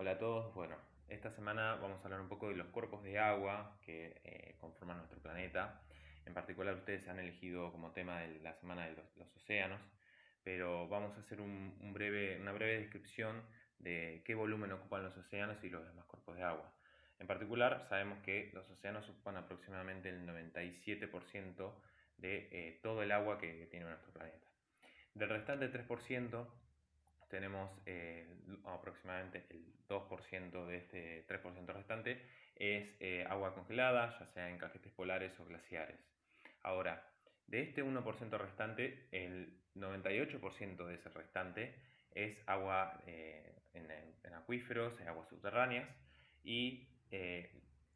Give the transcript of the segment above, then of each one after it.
Hola a todos, bueno, esta semana vamos a hablar un poco de los cuerpos de agua que eh, conforman nuestro planeta. En particular ustedes han elegido como tema de la semana de los, océanos, pero vamos a hacer un, breve, una breve descripción de qué volumen ocupan los océanos y los demás cuerpos de agua. En particular sabemos que los océanos ocupan aproximadamente el 97% de eh, todo el agua que tiene nuestro planeta. Del restante 3%, tenemos eh, aproximadamente el 2% de este 3% restante es eh, agua congelada, ya sea en cajetes polares o glaciares. Ahora, de este 1% restante, el 98% de ese restante es agua eh, en, acuíferos, en aguas subterráneas y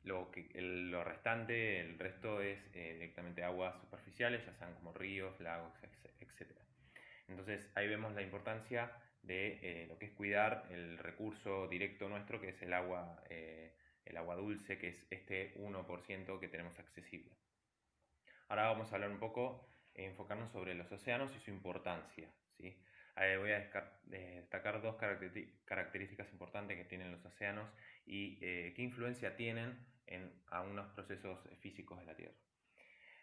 lo, que, lo restante, el resto es directamente aguas superficiales, ya sean como ríos, lagos, etc. Entonces ahí vemos la importancia de eh, lo que es cuidar el recurso directo nuestro, que es el agua, eh, el agua dulce, que es este 1% que tenemos accesible. Ahora vamos a hablar un poco, enfocarnos sobre los océanos y su importancia. ¿sí? voy a destacar dos características importantes que tienen los océanos y eh, qué influencia tienen en algunos procesos físicos de la Tierra.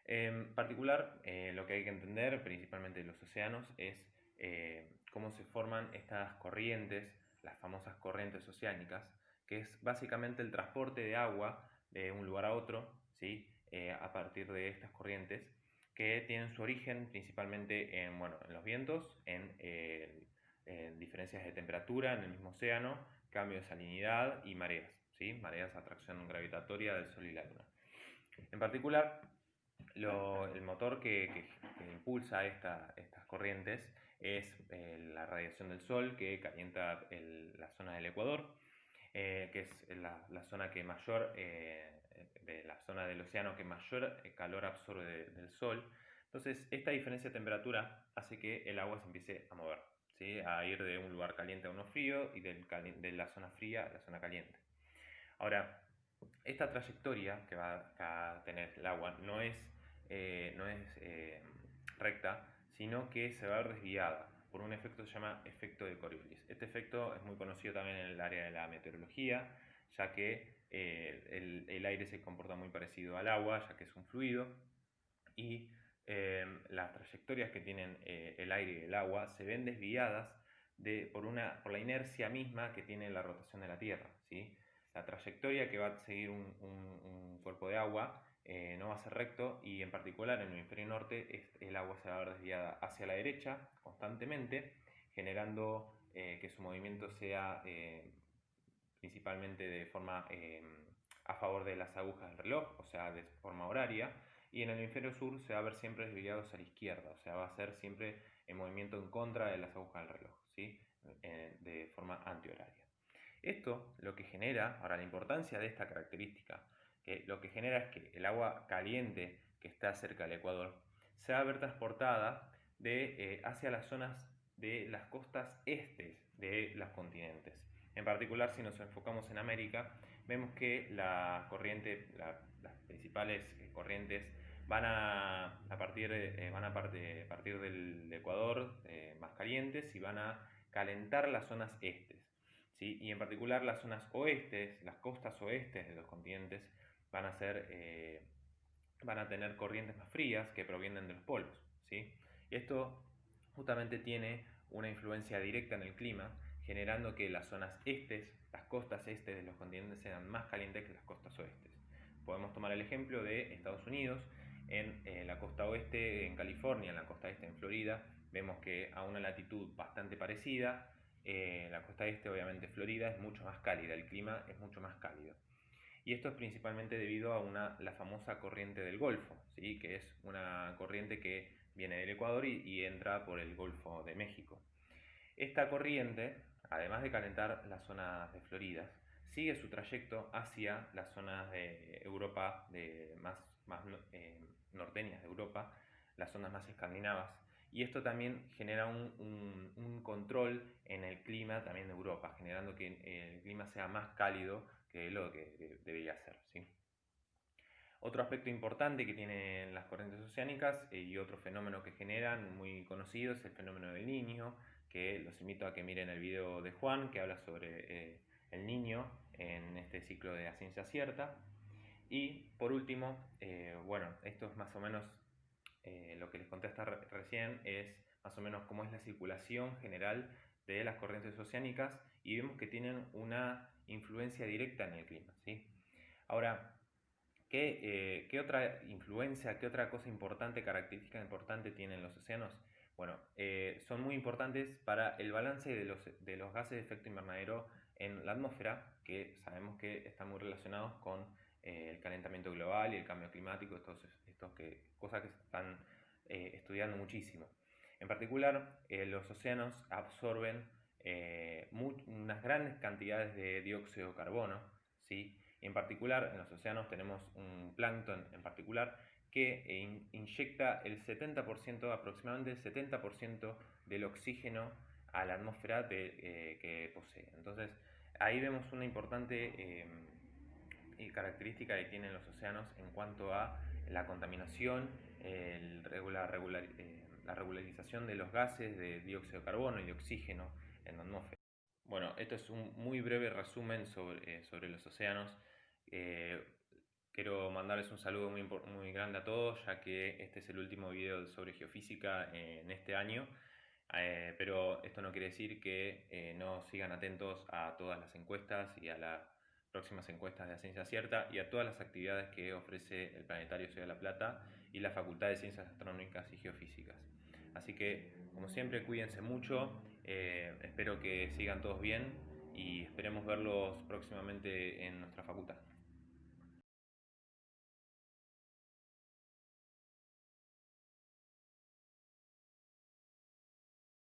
En particular, lo que hay que entender principalmente de los océanos es eh, cómo se forman estas corrientes, las famosas corrientes oceánicas, que es básicamente el transporte de agua de un lugar a otro, ¿sí? Eh, a partir de estas corrientes, que tienen su origen principalmente en, bueno, en los vientos, en, diferencias de temperatura en el mismo océano, cambio de salinidad y mareas, ¿sí? mareas, atracción gravitatoria del Sol y la Luna. En particular, el motor que, impulsa estas corrientes es eh, la radiación del Sol que calienta la zona del Ecuador, eh, que es la, zona que mayor, eh, de la zona del océano que mayor calor absorbe del Sol. Entonces, esta diferencia de temperatura hace que el agua se empiece a mover, ¿sí? a ir de un lugar caliente a uno frío y de la zona fría a la zona caliente. Ahora, esta trayectoria que va a tener el agua no es no es recta, sino que se va a ver desviada por un efecto que se llama efecto de Coriolis. Este efecto es muy conocido también en el área de la meteorología, ya que eh, el, aire se comporta muy parecido al agua, ya que es un fluido, y las trayectorias que tienen el aire y el agua se ven desviadas de, por, una, por la inercia misma que tiene la rotación de la Tierra. ¿sí? La trayectoria que va a seguir un cuerpo de agua eh, no va a ser recto y en particular en el hemisferio norte el agua se va a ver desviada hacia la derecha constantemente, generando eh, que su movimiento sea eh, principalmente de forma a favor de las agujas del reloj, o sea, de forma horaria, y en el hemisferio sur se va a ver siempre desviado hacia la izquierda, o sea, va a ser siempre en movimiento en contra de las agujas del reloj, ¿sí? de forma antihoraria. Esto lo que genera, ahora la importancia de esta característica, que lo que genera es que el agua caliente que está cerca del Ecuador se va a ver transportada de, eh, hacia las zonas de las costas este de los continentes. En particular, si nos enfocamos en América, vemos que la corriente, las principales eh, corrientes van a, partir, eh, van a partir del Ecuador más calientes y van a calentar las zonas estes. ¿sí? Y en particular las zonas oestes, las costas oestes de los continentes, van a, ser, eh, van a tener corrientes más frías que provienen de los polos. ¿sí? Esto justamente tiene una influencia directa en el clima, generando que las zonas estes, las costas estes de los continentes sean más calientes que las costas oestes. Podemos tomar el ejemplo de Estados Unidos, en eh, la costa oeste en California, en la costa este en Florida, vemos que a una latitud bastante parecida, eh, la costa este obviamente Florida es mucho más cálida, el clima es mucho más cálido y esto es principalmente debido a una, la famosa corriente del Golfo, ¿sí? que es una corriente que viene del Ecuador y, entra por el Golfo de México. Esta corriente, además de calentar las zonas de Florida, sigue su trayecto hacia las zonas de Europa, de más, más eh, norteñas de Europa, las zonas más escandinavas, y esto también genera un, un, control en el clima también de Europa, generando que el clima sea más cálido que lo que debería ser. ¿sí? Otro aspecto importante que tienen las corrientes oceánicas eh, y otro fenómeno que generan muy conocido es el fenómeno del niño, que los invito a que miren el video de Juan que habla sobre eh, el niño en este ciclo de la ciencia cierta. Y por último, eh, bueno, esto es más o menos eh, lo que les conté hasta recién, es más o menos cómo es la circulación general de las corrientes oceánicas y vemos que tienen una influencia directa en el clima. ¿sí? Ahora, ¿qué, ¿qué, otra influencia, qué otra cosa importante, característica importante tienen los océanos? Bueno, eh, son muy importantes para el balance de los, de los gases de efecto invernadero en la atmósfera, que sabemos que están muy relacionados con eh, el calentamiento global y el cambio climático, estos, estos que, cosas que se están eh, estudiando muchísimo. En particular, los océanos absorben unas grandes cantidades de dióxido de carbono, ¿sí? Y en particular, en los océanos tenemos un plancton en particular que inyecta el 70%, aproximadamente el 70% del oxígeno a la atmósfera eh, que posee. Entonces, ahí vemos una importante eh, característica que tienen los océanos en cuanto a la contaminación, el regular, eh, la regularización de los gases de dióxido de carbono y de oxígeno en la atmósfera. Bueno, esto es un muy breve resumen sobre, sobre los océanos. Quiero mandarles un saludo muy, muy grande a todos, ya que este es el último video sobre geofísica en este año. Eh, pero esto no quiere decir que eh, no sigan atentos a todas las encuestas y a las próximas encuestas de ciencia cierta y a todas las actividades que ofrece el Planetario Ciudad de la Plata y la Facultad de Ciencias Astronómicas y Geofísicas. Así que, como siempre, cuídense mucho, eh, espero que sigan todos bien y esperemos verlos próximamente en nuestra facultad.